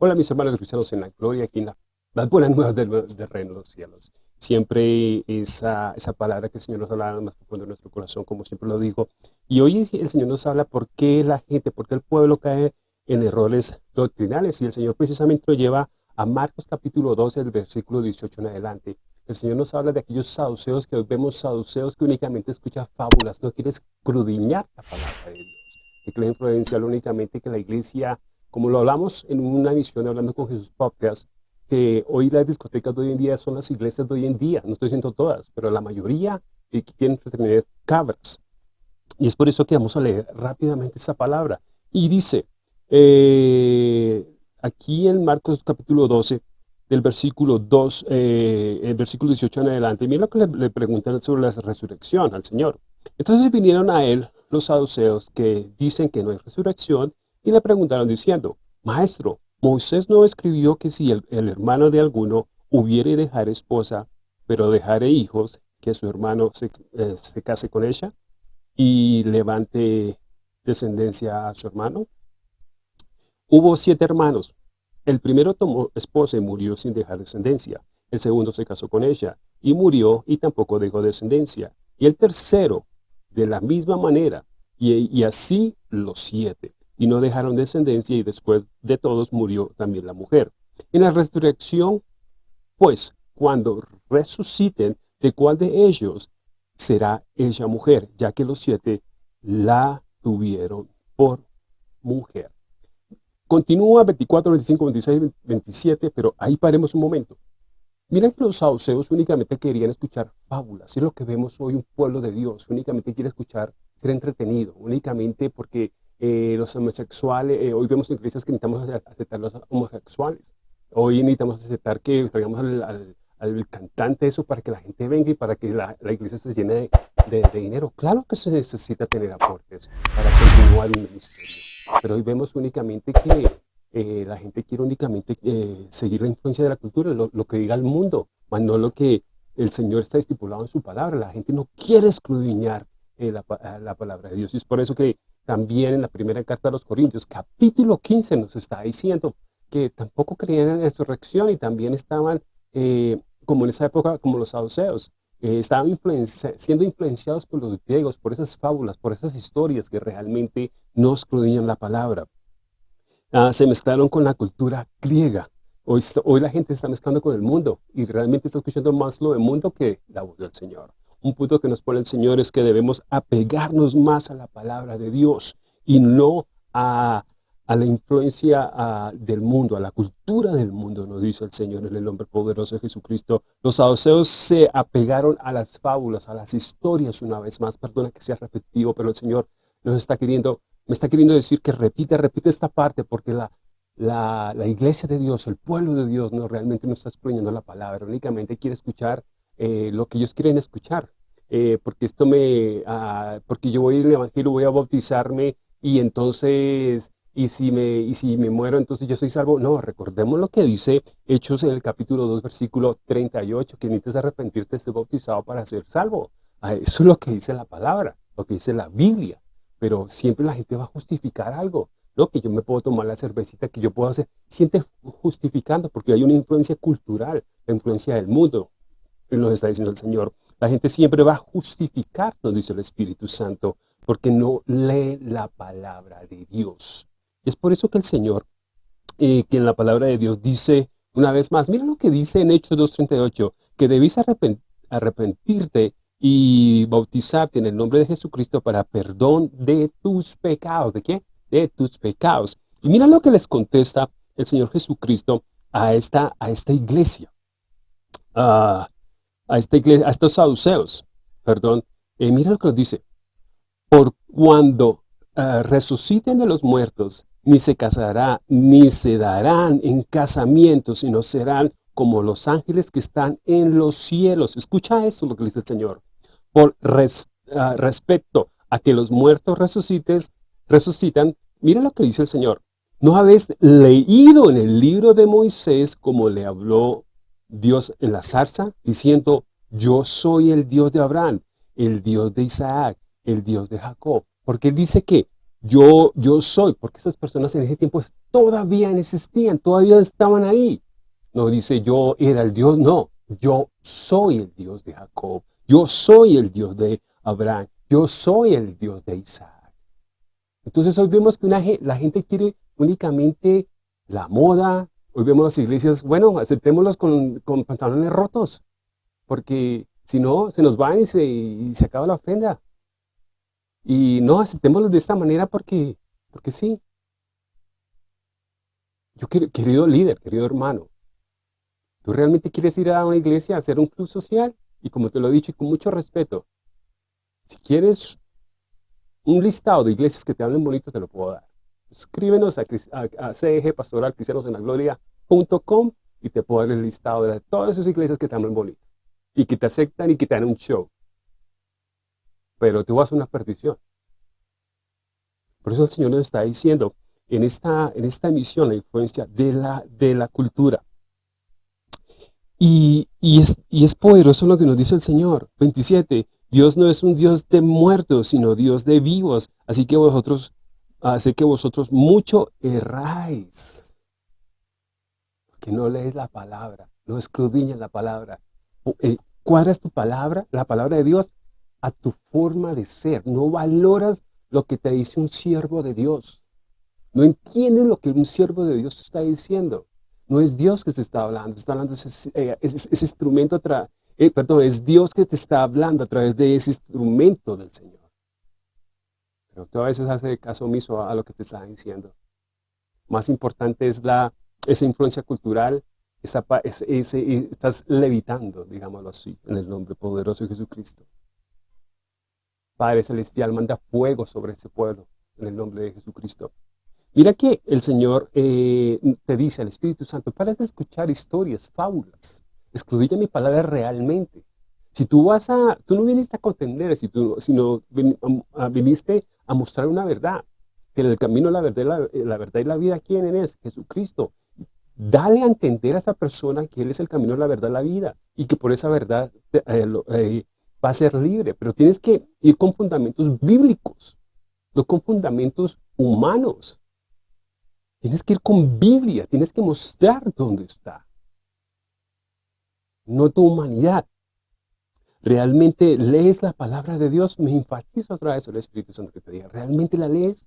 Hola mis hermanos cristianos en la gloria, aquí en la, las buenas nuevas del, del, reino de los cielos. Siempre esa, esa palabra que el Señor nos habla más profundo en nuestro corazón, como siempre lo digo. Y hoy el Señor nos habla por qué la gente, por qué el pueblo cae en errores doctrinales. Y el Señor precisamente lo lleva a Marcos capítulo 12, el versículo 18 en adelante. El Señor nos habla de aquellos saduceos que hoy vemos saduceos que únicamente escuchan fábulas, no quieres crudiñar la palabra de Dios. Que quiere influenciar únicamente que la iglesia como lo hablamos en una emisión Hablando con Jesús Podcast, que hoy las discotecas de hoy en día son las iglesias de hoy en día, no estoy diciendo todas, pero la mayoría que quieren tener cabras. Y es por eso que vamos a leer rápidamente esa palabra. Y dice, eh, aquí en Marcos capítulo 12, del versículo 2, eh, el versículo 18 en adelante, mira lo que le, le preguntan sobre la resurrección al Señor. Entonces vinieron a él los saduceos que dicen que no hay resurrección y le preguntaron diciendo, Maestro, Moisés no escribió que si el, hermano de alguno hubiere dejar esposa, pero dejare hijos, que su hermano se, eh, se case con ella y levante descendencia a su hermano. Hubo siete hermanos. El primero tomó esposa y murió sin dejar descendencia. El segundo se casó con ella y murió y tampoco dejó descendencia. Y el tercero, de la misma manera, y así los siete y no dejaron descendencia y después de todos murió también la mujer. En la resurrección, pues, cuando resuciten, ¿de cuál de ellos será ella mujer? Ya que los siete la tuvieron por mujer. Continúa 24, 25, 26, 27, pero ahí paremos un momento. Miren que los sauceos únicamente querían escuchar fábulas. Es lo que vemos hoy un pueblo de Dios. Únicamente quiere escuchar, ser entretenido. Únicamente porque eh, los homosexuales, eh, hoy vemos en iglesias que necesitamos aceptar los homosexuales. Hoy necesitamos aceptar que traigamos al, al, cantante eso para que la gente venga y para que la, la iglesia se llene de, de, dinero. Claro que se necesita tener aportes para continuar un ministerio. Pero hoy vemos únicamente que eh, la gente quiere únicamente seguir la influencia de la cultura, lo, lo, que diga el mundo, más no lo que el Señor está estipulado en su palabra. La gente no quiere escudriñar la, la palabra de Dios. Y es por eso que también en la primera carta a los Corintios, capítulo 15, nos está diciendo que tampoco creían en la resurrección y también estaban, eh, como en esa época, como los saduceos, eh, estaban siendo influenciados por los griegos, por esas fábulas, por esas historias que realmente no escudriñan la palabra. Ah, se mezclaron con la cultura griega. Hoy, hoy la gente se está mezclando con el mundo y realmente está escuchando más lo del mundo que la voz del Señor. Un punto que nos pone el Señor es que debemos apegarnos más a la palabra de Dios y no a, la influencia del mundo, a la cultura del mundo, nos dice el Señor el nombre poderoso de Jesucristo. Los saduceos se apegaron a las fábulas, a las historias una vez más. Perdona que sea repetitivo, pero el Señor nos está queriendo, me está queriendo decir que repite, repite esta parte porque la, la, la, iglesia de Dios, el pueblo de Dios, no realmente no está escuchando la palabra, únicamente quiere escuchar eh, lo que ellos quieren escuchar. Eh, porque esto me, ah, porque yo voy a ir al evangelio, voy a bautizarme y entonces, y si, me, y si me muero, entonces yo soy salvo. No, recordemos lo que dice Hechos en el capítulo 2, versículo 38, que necesitas arrepentirte ser bautizado para ser salvo. Ah, eso es lo que dice la palabra, lo que dice la Biblia. Pero siempre la gente va a justificar algo. ¿no? Que yo me puedo tomar la cervecita, que yo puedo hacer. Siente justificando, porque hay una influencia cultural, la influencia del mundo nos está diciendo el Señor. La gente siempre va a justificar, nos dice el Espíritu Santo, porque no lee la palabra de Dios. es por eso que el Señor, eh, que en la palabra de Dios dice una vez más, mira lo que dice en Hechos 2.38, que debéis arrepentirte y bautizarte en el nombre de Jesucristo para perdón de tus pecados. ¿De qué? De tus pecados. Y mira lo que les contesta el Señor Jesucristo a esta, a esta iglesia. Ah, a, esta iglesia, a estos saduceos, perdón, eh, mira lo que nos dice, por cuando uh, resuciten de los muertos, ni se casará, ni se darán en casamiento, sino serán como los ángeles que están en los cielos. Escucha esto lo que dice el Señor. Por uh, respecto a que los muertos resucites, resucitan, mira lo que dice el Señor. ¿No habéis leído en el libro de Moisés como le habló Dios en la zarza, diciendo, yo soy el Dios de Abraham, el Dios de Isaac, el Dios de Jacob. Porque él dice que yo, yo soy, porque esas personas en ese tiempo todavía existían, todavía estaban ahí. No dice yo era el Dios, no, yo soy el Dios de Jacob, yo soy el Dios de Abraham, yo soy el Dios de Isaac. Entonces hoy vemos que la gente quiere únicamente la moda, hoy vemos las iglesias, bueno, aceptémoslos con, pantalones rotos, porque si no, se nos van y se, y se acaba la ofrenda. Y no, aceptémoslos de esta manera porque, porque sí. Yo, querido líder, querido hermano, ¿tú realmente quieres ir a una iglesia a hacer un club social? Y como te lo he dicho y con mucho respeto, si quieres un listado de iglesias que te hablen bonito, te lo puedo dar. Escríbenos a, a, CEG Pastoral Cristianos en la Gloria.com y te puedo dar el listado de todas esas iglesias que te hablan bonito y que te aceptan y que te dan un show pero te vas a una perdición. Por eso el Señor nos está diciendo en esta, en esta emisión la influencia de la, de la cultura. Y, es, y es poderoso lo que nos dice el Señor. 27. Dios no es un Dios de muertos, sino Dios de vivos. Así que vosotros, así que vosotros mucho erráis. Porque no lees la palabra, no escudriñas la palabra. Eh, ¿Cuadras tu palabra, la palabra de Dios, a tu forma de ser. No valoras lo que te dice un siervo de Dios. No entiendes lo que un siervo de Dios te está diciendo. No es Dios que te está hablando, está hablando ese, eh, ese, instrumento, eh, perdón, es Dios que te está hablando a través de ese instrumento del Señor. Pero tú a veces haces caso omiso a, lo que te está diciendo. Más importante es la, esa influencia cultural, esa, estás levitando, digámoslo así, en el nombre poderoso de Jesucristo. Padre Celestial, manda fuego sobre este pueblo, en el nombre de Jesucristo. Mira que el Señor eh, te dice al Espíritu Santo, para de escuchar historias, fábulas, escudilla mi palabra realmente. Si tú vas a, tú no viniste a contender, si tú, sino viniste a mostrar una verdad, que el camino la verdad, la, verdad y la vida, ¿quién es? Jesucristo. Dale a entender a esa persona que Él es el camino, la verdad la vida, y que por esa verdad eh, eh, va a ser libre, pero tienes que ir con fundamentos bíblicos, no con fundamentos humanos. Tienes que ir con Biblia, tienes que mostrar dónde está. No tu humanidad. ¿Realmente lees la palabra de Dios? Me enfatizo otra vez el Espíritu Santo que te diga. ¿Realmente la lees?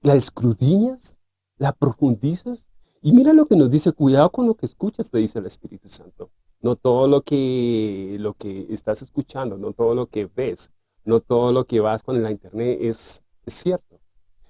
¿La escudriñas? ¿La profundizas? Y mira lo que nos dice, cuidado con lo que escuchas, te dice el Espíritu Santo. No todo lo que, lo que estás escuchando, no todo lo que ves, no todo lo que vas con la internet es, cierto.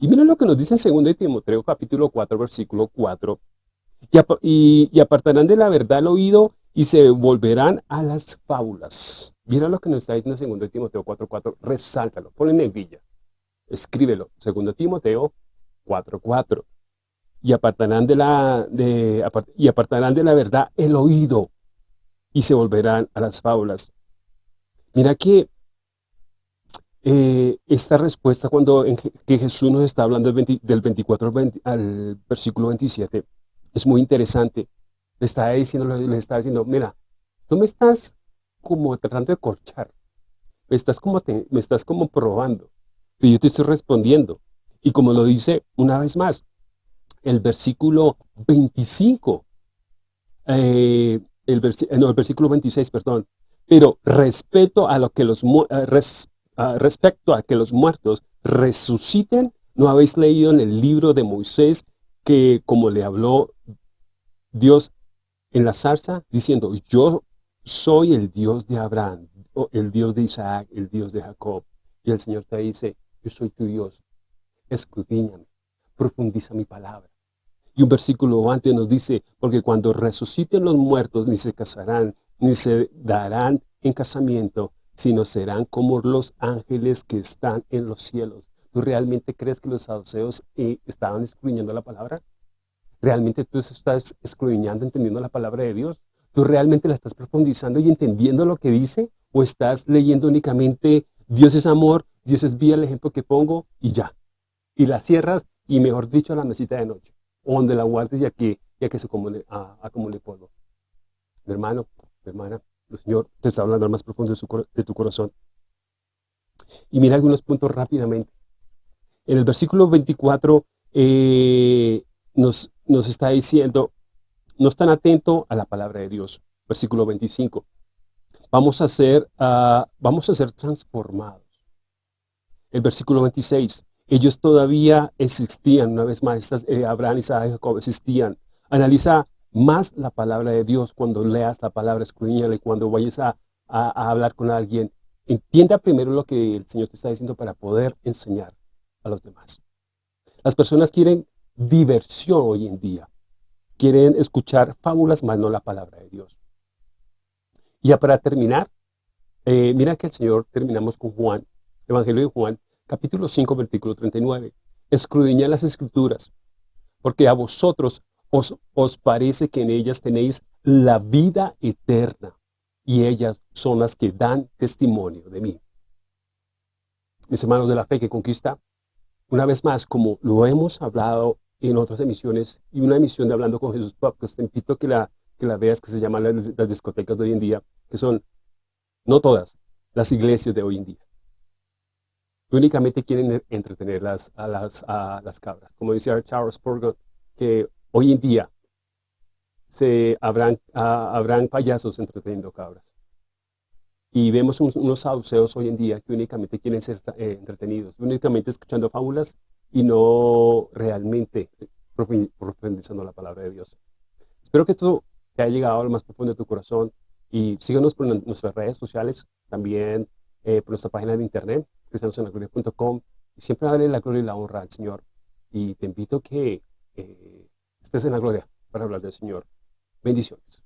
Y mira lo que nos dice en 2 Timoteo capítulo 4, versículo 4. Y, y, apartarán de la verdad el oído y se volverán a las fábulas. Mira lo que nos está diciendo en 2 Timoteo 4, 4. Resáltalo, ponle en negrilla. Escríbelo. 2 Timoteo 4, 4. Y apartarán de la, y apartarán de la verdad el oído y se volverán a las fábulas. Mira que eh, esta respuesta cuando que Jesús nos está hablando del, 24 al, versículo 27 es muy interesante. Le está diciendo, le está diciendo, mira, tú me estás como tratando de corchar, me estás como, me estás como probando, y yo te estoy respondiendo. Y como lo dice una vez más, el versículo 25, eh, el, eh, no, el versículo 26, perdón. Pero respeto a lo que los, eh, respecto a que los muertos resuciten, ¿no habéis leído en el libro de Moisés que como le habló Dios en la zarza, diciendo, yo soy el Dios de Abraham, el Dios de Isaac, el Dios de Jacob. Y el Señor te dice, yo soy tu Dios, escudriñame, profundiza mi palabra. Y un versículo antes nos dice, porque cuando resuciten los muertos, ni se casarán, ni se darán en casamiento, sino serán como los ángeles que están en los cielos. ¿Tú realmente crees que los saduceos eh, estaban escudriñando la palabra? ¿Realmente tú estás escudriñando, entendiendo la palabra de Dios? ¿Tú realmente la estás profundizando y entendiendo lo que dice? ¿O estás leyendo únicamente Dios es amor, Dios es vida, el ejemplo que pongo y ya? Y la cierras y mejor dicho a la mesita de noche o donde la guardes ya que, ya que se acumule, acumule polvo. Mi hermano, mi hermana, el Señor te está hablando al más profundo de, tu corazón. Y mira algunos puntos rápidamente. En el versículo 24 eh, nos, nos está diciendo, no están atentos a la palabra de Dios. Versículo 25. Vamos a ser, uh, vamos a ser transformados. El versículo 26. Ellos todavía existían, una vez más, estas, eh, Abraham, Isaac y Jacob existían. Analiza más la palabra de Dios cuando leas la palabra, escudriñala y cuando vayas a, a, hablar con alguien. Entienda primero lo que el Señor te está diciendo para poder enseñar a los demás. Las personas quieren diversión hoy en día. Quieren escuchar fábulas, más no la palabra de Dios. Y ya para terminar, eh, mira que el Señor, terminamos con Juan, Evangelio de Juan, capítulo 5, versículo 39. Escudriñad las escrituras, porque a vosotros os, os parece que en ellas tenéis la vida eterna, y ellas son las que dan testimonio de mí. Mis hermanos de la fe que conquista, una vez más, como lo hemos hablado en otras emisiones, y una emisión de Hablando con Jesús pues te invito a que la, que la veas, que se llama las, las discotecas de hoy en día, que son, no todas, las iglesias de hoy en día únicamente quieren entretener las, a, las, a las cabras. Como decía Charles Spurgeon, que hoy en día se habrán, habrán payasos entreteniendo cabras. Y vemos unos sauceos hoy en día que únicamente quieren ser eh, entretenidos, únicamente escuchando fábulas y no realmente profundizando la palabra de Dios. Espero que esto te haya llegado a lo más profundo de tu corazón y síganos por nuestras redes sociales, también eh, por nuestra página de internet, cristianosenlagloria.com y siempre darle la gloria y la honra al Señor. Y te invito que eh, estés en la gloria para hablar del Señor. Bendiciones.